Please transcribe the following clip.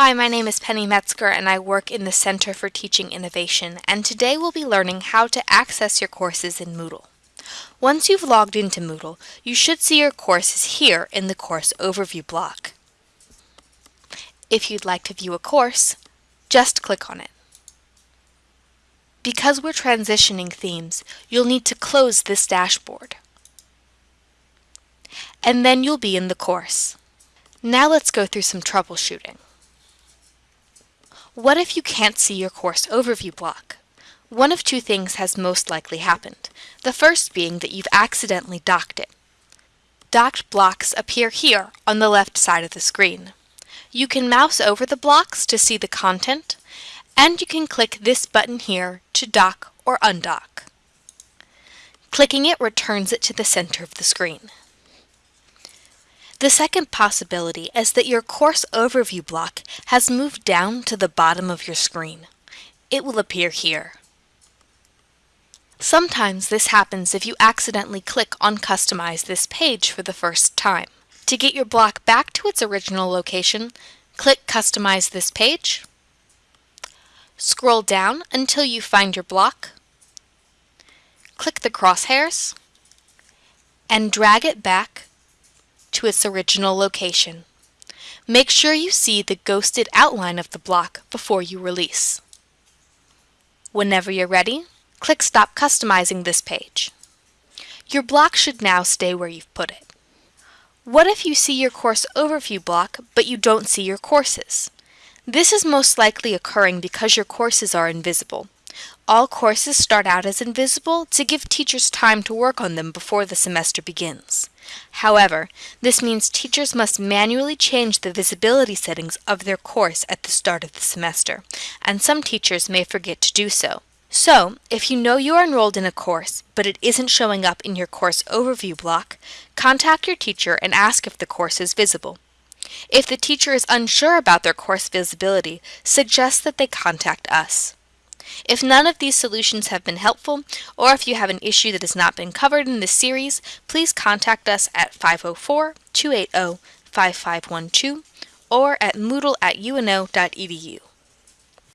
Hi, my name is Penny Metzger and I work in the Center for Teaching Innovation and today we'll be learning how to access your courses in Moodle. Once you've logged into Moodle, you should see your courses here in the Course Overview block. If you'd like to view a course, just click on it. Because we're transitioning themes, you'll need to close this dashboard. And then you'll be in the course. Now let's go through some troubleshooting. What if you can't see your course overview block? One of two things has most likely happened. The first being that you've accidentally docked it. Docked blocks appear here on the left side of the screen. You can mouse over the blocks to see the content, and you can click this button here to dock or undock. Clicking it returns it to the center of the screen. The second possibility is that your course overview block has moved down to the bottom of your screen. It will appear here. Sometimes this happens if you accidentally click on Customize this page for the first time. To get your block back to its original location, click Customize this page, scroll down until you find your block, click the crosshairs, and drag it back to its original location. Make sure you see the ghosted outline of the block before you release. Whenever you're ready, click Stop Customizing this page. Your block should now stay where you've put it. What if you see your course overview block, but you don't see your courses? This is most likely occurring because your courses are invisible. All courses start out as invisible to give teachers time to work on them before the semester begins. However, this means teachers must manually change the visibility settings of their course at the start of the semester, and some teachers may forget to do so. So, if you know you are enrolled in a course, but it isn't showing up in your course overview block, contact your teacher and ask if the course is visible. If the teacher is unsure about their course visibility, suggest that they contact us. If none of these solutions have been helpful, or if you have an issue that has not been covered in this series, please contact us at 504-280-5512 or at moodle at uno.edu.